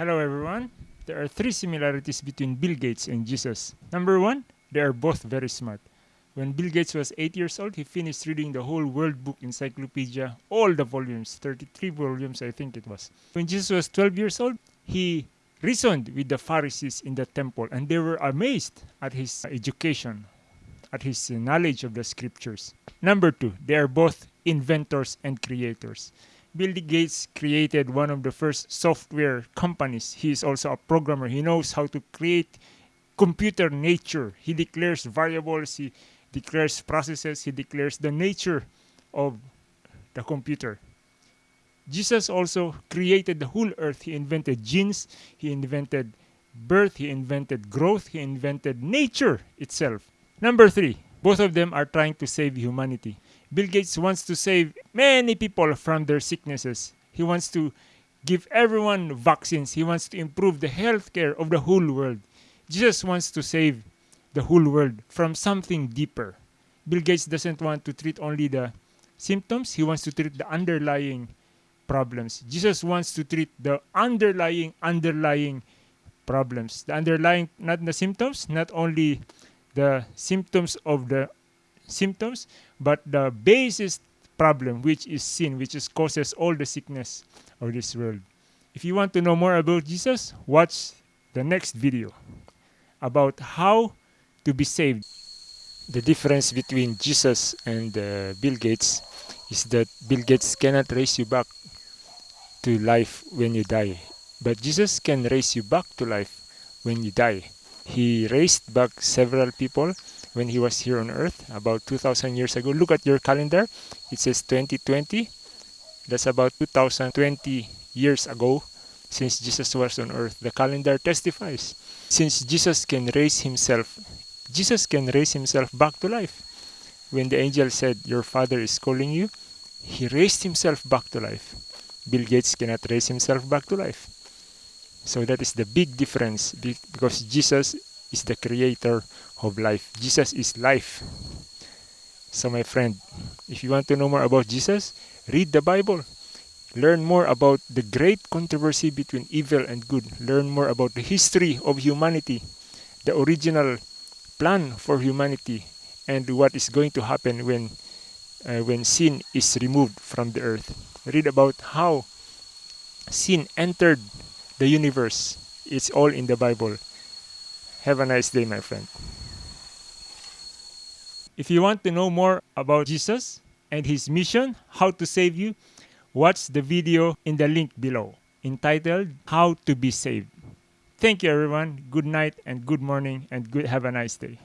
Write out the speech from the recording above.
Hello everyone. There are three similarities between Bill Gates and Jesus. Number one, they are both very smart. When Bill Gates was 8 years old, he finished reading the whole World Book Encyclopedia, all the volumes, 33 volumes I think it was. When Jesus was 12 years old, he reasoned with the Pharisees in the temple and they were amazed at his education, at his knowledge of the scriptures. Number two, they are both inventors and creators. Bill Gates created one of the first software companies. He is also a programmer. He knows how to create computer nature. He declares variables, he declares processes, he declares the nature of the computer. Jesus also created the whole earth. He invented genes, he invented birth, he invented growth, he invented nature itself. Number three, both of them are trying to save humanity. Bill Gates wants to save many people from their sicknesses. He wants to give everyone vaccines. He wants to improve the healthcare of the whole world. Jesus wants to save the whole world from something deeper. Bill Gates doesn't want to treat only the symptoms, he wants to treat the underlying problems. Jesus wants to treat the underlying, underlying problems. The underlying, not the symptoms, not only the symptoms of the symptoms, but the basis problem, which is sin, which is causes all the sickness of this world. If you want to know more about Jesus, watch the next video about how to be saved. The difference between Jesus and uh, Bill Gates is that Bill Gates cannot raise you back to life when you die, but Jesus can raise you back to life when you die. He raised back several people when he was here on earth about 2000 years ago. Look at your calendar. It says 2020. That's about 2020 years ago since Jesus was on earth. The calendar testifies. Since Jesus can raise himself, Jesus can raise himself back to life. When the angel said, Your father is calling you, he raised himself back to life. Bill Gates cannot raise himself back to life. So that is the big difference because Jesus is the creator of life. Jesus is life. So my friend, if you want to know more about Jesus, read the Bible. Learn more about the great controversy between evil and good. Learn more about the history of humanity, the original plan for humanity, and what is going to happen when uh, when sin is removed from the earth. Read about how sin entered the universe. It's all in the Bible. Have a nice day, my friend. If you want to know more about Jesus and his mission, how to save you, watch the video in the link below entitled How to be Saved. Thank you everyone. Good night and good morning and good have a nice day.